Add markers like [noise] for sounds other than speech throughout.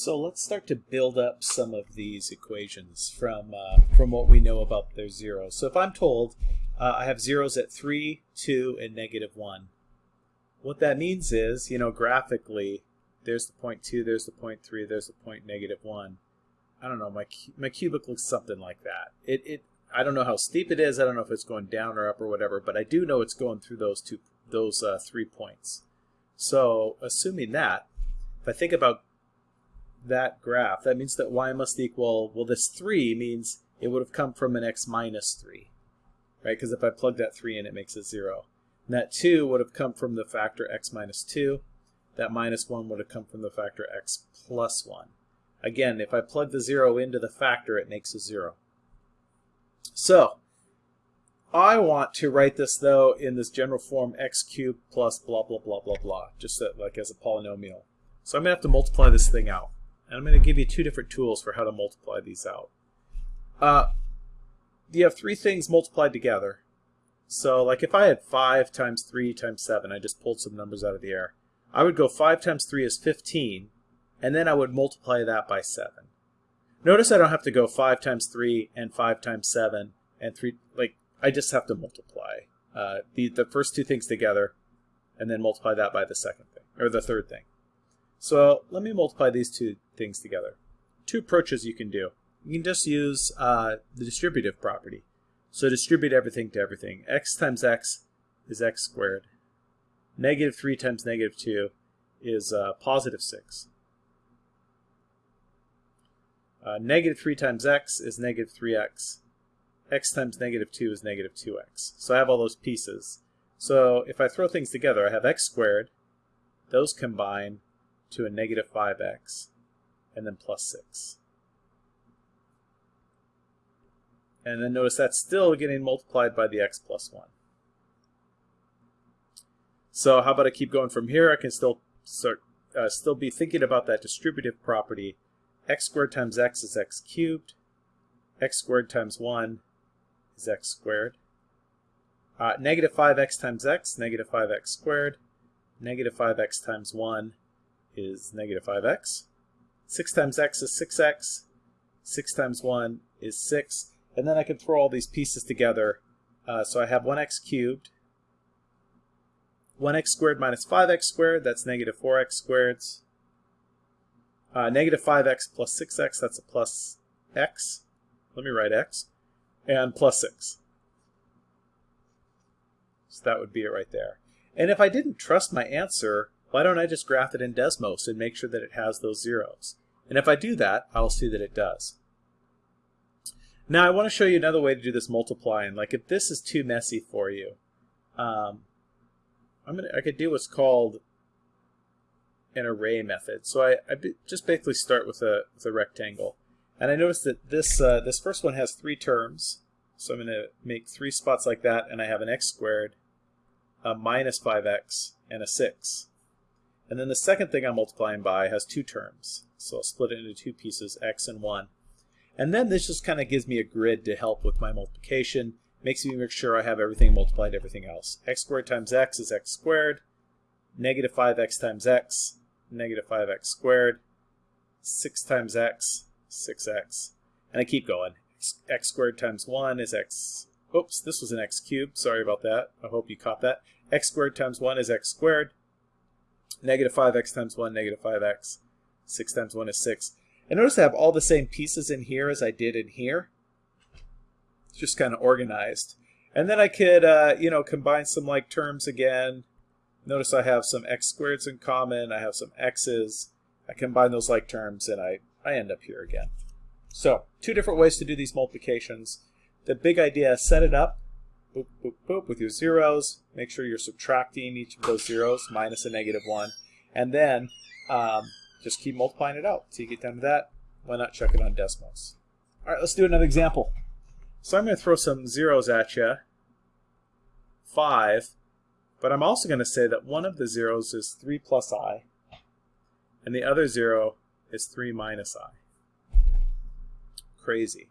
So let's start to build up some of these equations from, uh, from what we know about their zeros. So if I'm told uh, I have zeros at 3, 2, and negative 1, what that means is, you know, graphically, there's the point 2, there's the point 3, there's the point negative 1. I don't know, my, my cubic looks something like that. It, it, I don't know how steep it is, I don't know if it's going down or up or whatever, but I do know it's going through those two, those uh, three points. So assuming that, if I think about that graph, that means that y must equal, well, this 3 means it would have come from an x minus 3, right? Because if I plug that 3 in, it makes it 0. And that 2 would have come from the factor x minus 2. That minus 1 would have come from the factor x plus 1. Again, if I plug the 0 into the factor, it makes a 0. So, I want to write this, though, in this general form x cubed plus blah, blah, blah, blah, blah, just like as a polynomial. So I'm going to have to multiply this thing out. And I'm going to give you two different tools for how to multiply these out. Uh, you have three things multiplied together. So like if I had 5 times 3 times 7, I just pulled some numbers out of the air. I would go 5 times 3 is 15, and then I would multiply that by 7. Notice I don't have to go 5 times 3 and 5 times 7 and 3, like, I just have to multiply uh, the, the first two things together and then multiply that by the second thing, or the third thing. So let me multiply these two things together. Two approaches you can do. You can just use uh, the distributive property. So distribute everything to everything. x times x is x squared. Negative 3 times negative 2 is uh, positive 6. Uh, negative 3 times x is negative 3x. x times negative 2 is negative 2x. So I have all those pieces. So if I throw things together, I have x squared. Those combine to a negative 5x and then plus 6. And then notice that's still getting multiplied by the x plus 1. So how about I keep going from here? I can still start, uh, still be thinking about that distributive property. x squared times x is x cubed. x squared times 1 is x squared. Uh, negative 5x times x, negative 5x squared. Negative 5x times 1 is negative 5x. 6 times x is 6x. 6 times 1 is 6. And then I can throw all these pieces together. Uh, so I have 1x cubed. 1x squared minus 5x squared, that's negative 4x squared. Uh, negative 5x plus 6x, that's a plus x. Let me write x. And plus 6. So that would be it right there. And if I didn't trust my answer, why don't I just graph it in Desmos and make sure that it has those zeros? And if I do that, I'll see that it does. Now I want to show you another way to do this multiplying. Like if this is too messy for you, um, I'm gonna I could do what's called an array method. So I, I just basically start with a with a rectangle, and I notice that this uh, this first one has three terms. So I'm going to make three spots like that, and I have an x squared, a minus 5x, and a 6. And then the second thing I'm multiplying by has two terms. So I'll split it into two pieces, x and 1. And then this just kind of gives me a grid to help with my multiplication. Makes me make sure I have everything multiplied everything else. x squared times x is x squared. Negative 5x times x, negative 5x squared. 6 times x, 6x. And I keep going. x squared times 1 is x... Oops, this was an x cubed. Sorry about that. I hope you caught that. x squared times 1 is x squared negative 5x times 1, negative 5x. 6 times 1 is 6. And notice I have all the same pieces in here as I did in here. It's just kind of organized. And then I could, uh, you know, combine some like terms again. Notice I have some x squareds in common. I have some x's. I combine those like terms and I, I end up here again. So, two different ways to do these multiplications. The big idea is set it up boop, boop, boop, with your zeros. Make sure you're subtracting each of those zeros, minus a negative 1. And then um, just keep multiplying it out. So you get down to that. Why not check it on Desmos? All right, let's do another example. So I'm going to throw some zeros at you. 5. But I'm also going to say that one of the zeros is 3 plus i. And the other zero is 3 minus i. Crazy.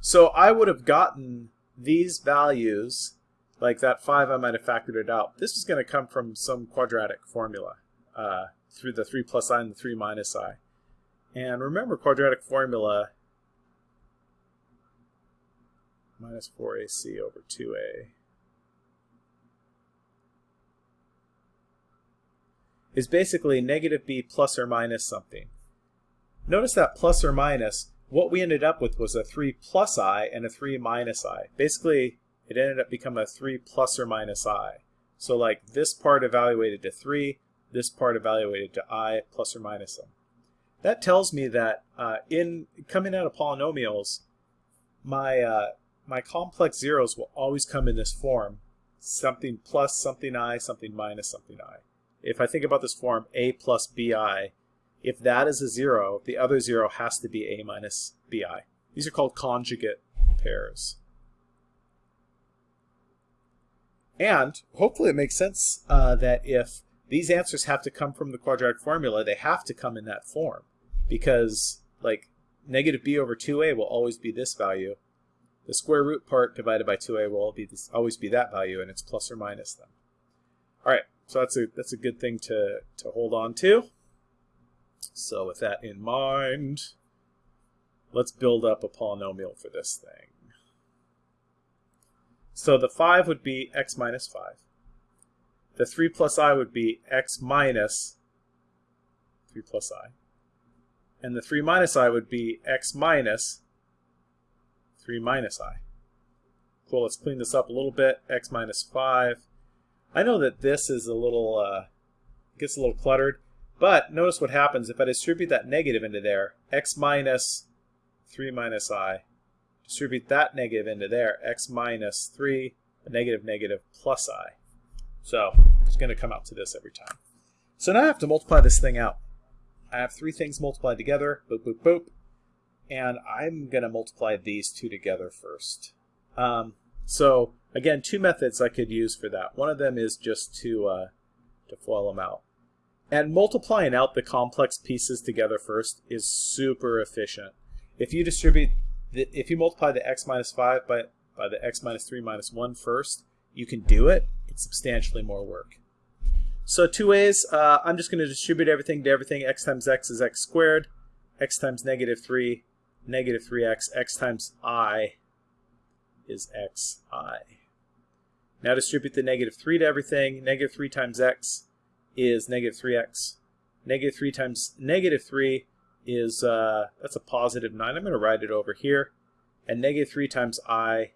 So I would have gotten these values, like that 5 I might have factored it out, this is going to come from some quadratic formula uh, through the 3 plus i and the 3 minus i. And remember quadratic formula minus 4ac over 2a is basically negative b plus or minus something. Notice that plus or minus, what we ended up with was a 3 plus i and a 3 minus i. Basically, it ended up becoming a 3 plus or minus i. So like this part evaluated to 3, this part evaluated to i plus or minus them. That tells me that uh, in coming out of polynomials, my uh, my complex zeros will always come in this form. Something plus something i, something minus something i. If I think about this form, a plus bi, if that is a zero, the other zero has to be a minus bi. These are called conjugate pairs. And hopefully it makes sense uh, that if these answers have to come from the quadratic formula, they have to come in that form. Because, like, negative b over 2a will always be this value, the square root part divided by 2a will be this, always be that value, and it's plus or minus them. All right, so that's a that's a good thing to to hold on to. So with that in mind, let's build up a polynomial for this thing. So the 5 would be x minus 5. The 3 plus i would be x minus 3 plus i. And the 3 minus i would be x minus 3 minus i. Cool, let's clean this up a little bit. x minus 5. I know that this is a little, uh, gets a little cluttered, but notice what happens if I distribute that negative into there, x minus 3 minus i. Distribute that negative into there, x minus 3, a negative negative plus i. So it's going to come out to this every time. So now I have to multiply this thing out. I have three things multiplied together, boop, boop, boop and I'm going to multiply these two together first. Um, so again, two methods I could use for that. One of them is just to, uh, to FOIL them out. And multiplying out the complex pieces together first is super efficient. If you distribute, the, if you multiply the x minus 5 by, by the x minus 3 minus 1 first, you can do it. It's substantially more work. So two ways, uh, I'm just going to distribute everything to everything. x times x is x squared. x times negative 3 negative 3x, x times i is xi. Now distribute the negative 3 to everything. Negative 3 times x is negative 3x. Negative 3 times negative 3 is, uh, that's a positive 9. I'm going to write it over here. And negative 3 times i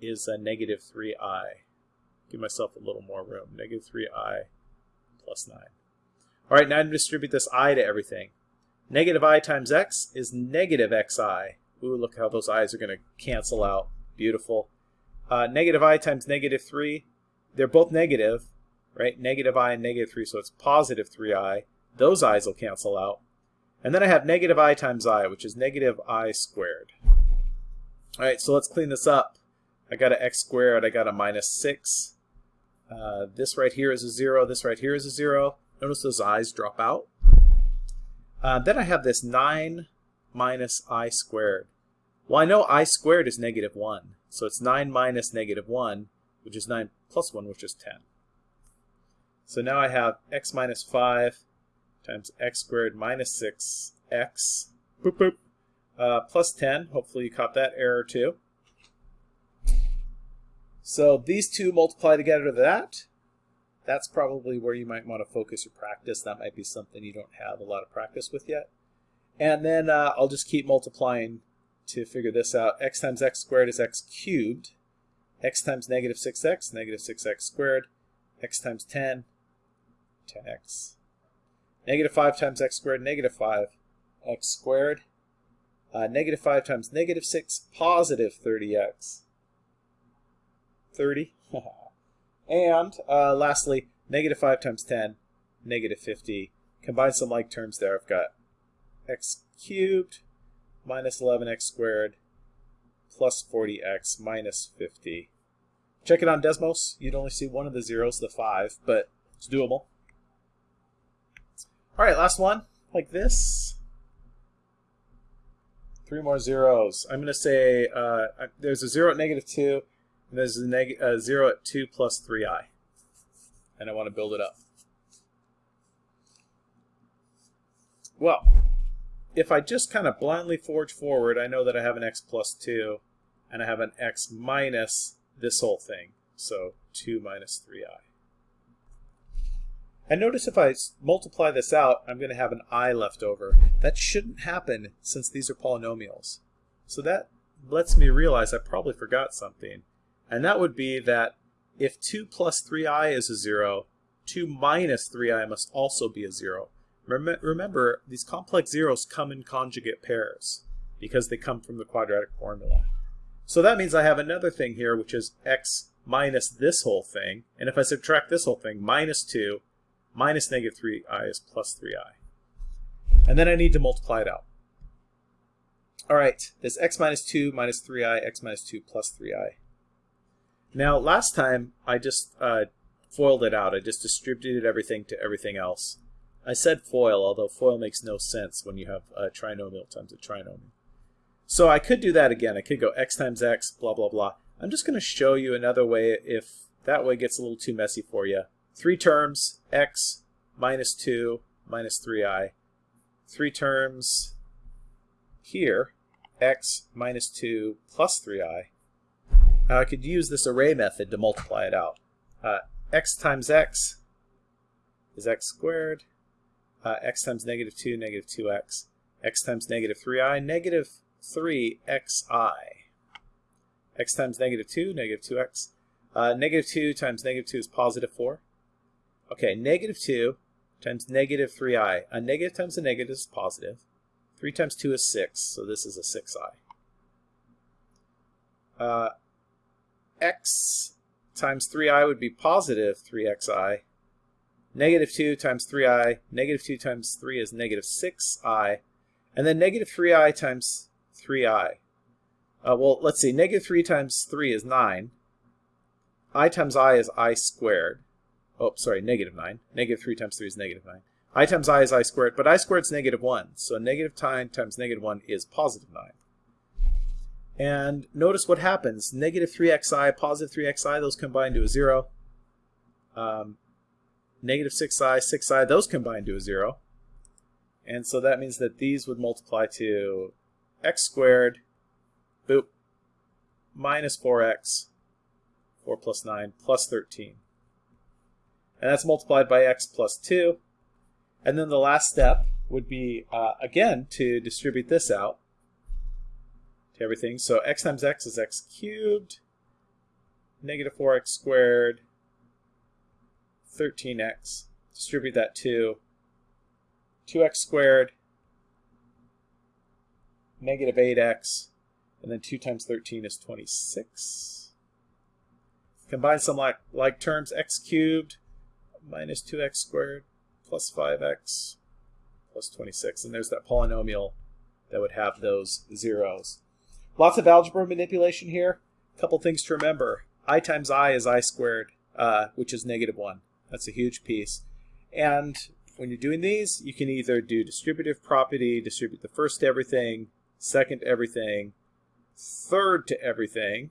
is a negative 3i. Give myself a little more room. Negative 3i plus 9. All right, now I'm going to distribute this i to everything. Negative i times x is negative xi. Ooh, look how those i's are going to cancel out. Beautiful. Uh, negative i times negative 3, they're both negative, right? Negative i and negative 3, so it's positive 3i. Those i's will cancel out. And then I have negative i times i, which is negative i squared. All right, so let's clean this up. I got an x squared, I got a minus 6. Uh, this right here is a 0, this right here is a 0. Notice those i's drop out. Uh, then I have this 9 minus i squared. Well, I know i squared is negative 1. So it's 9 minus negative 1, which is 9 plus 1, which is 10. So now I have x minus 5 times x squared minus 6x boop, boop, uh, plus 10. Hopefully you caught that error too. So these two multiply together to that that's probably where you might want to focus your practice. That might be something you don't have a lot of practice with yet. And then uh, I'll just keep multiplying to figure this out. x times x squared is x cubed. x times negative 6x, negative 6x squared. x times 10, 10x. Negative 5 times x squared, negative 5x squared. Uh, negative 5 times negative 6, positive 30x. 30. [laughs] And uh, lastly, negative 5 times 10, negative 50. Combine some like terms there. I've got x cubed minus 11x squared plus 40x minus 50. Check it on Desmos. You'd only see one of the zeros, the 5, but it's doable. All right, last one, like this. Three more zeros. I'm going to say uh, there's a 0 at negative 2, and there's a neg uh, 0 at 2 plus 3i. And I want to build it up. Well, if I just kind of blindly forge forward, I know that I have an x plus 2, and I have an x minus this whole thing. So 2 minus 3i. And notice if I multiply this out, I'm going to have an i left over. That shouldn't happen since these are polynomials. So that lets me realize I probably forgot something. And that would be that if 2 plus 3i is a 0, 2 minus 3i must also be a 0. Rem remember, these complex zeros come in conjugate pairs because they come from the quadratic formula. So that means I have another thing here, which is x minus this whole thing. And if I subtract this whole thing, minus 2 minus negative 3i is plus 3i. And then I need to multiply it out. All right, this x minus 2 minus 3i, x minus 2 plus 3i. Now, last time I just uh, FOILed it out. I just distributed everything to everything else. I said FOIL, although FOIL makes no sense when you have a trinomial times a trinomial. So I could do that again. I could go x times x, blah, blah, blah. I'm just going to show you another way if that way gets a little too messy for you. Three terms, x minus 2 minus 3i. Three terms here, x minus 2 plus 3i. Now I could use this array method to multiply it out. Uh, x times x is x squared. Uh, x times negative 2, negative 2x. x times negative 3i, negative 3xi. x times negative 2, negative 2x. Uh, negative 2 times negative 2 is positive 4. Okay, negative 2 times negative 3i. A negative times a negative is positive. 3 times 2 is 6, so this is a 6i. Uh, x times 3i would be positive 3xi. Negative 2 times 3i, negative 2 times 3 is negative 6i. And then negative 3i times 3i. Uh, well, let's see, negative 3 times 3 is 9. i times i is i squared. Oh, sorry, negative 9. Negative 3 times 3 is negative 9. i times i is i squared, but i squared is negative 1. So negative 9 times negative 1 is positive 9. And notice what happens. Negative 3xi, positive 3xi, those combine to a 0. Um, negative 6i, 6i, those combine to a 0. And so that means that these would multiply to x squared, boop, minus 4x, 4 plus 9, plus 13. And that's multiplied by x plus 2. And then the last step would be, uh, again, to distribute this out to everything. So x times x is x cubed, negative 4x squared, 13x. Distribute that to 2x squared, negative 8x, and then 2 times 13 is 26. Combine some like, like terms, x cubed minus 2x squared plus 5x plus 26. And there's that polynomial that would have those zeros. Lots of algebra manipulation here. A couple things to remember. i times i is i squared, uh, which is negative 1. That's a huge piece. And when you're doing these, you can either do distributive property, distribute the first to everything, second to everything, third to everything,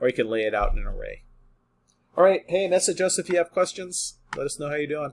or you can lay it out in an array. All right, hey, message us if you have questions. Let us know how you're doing.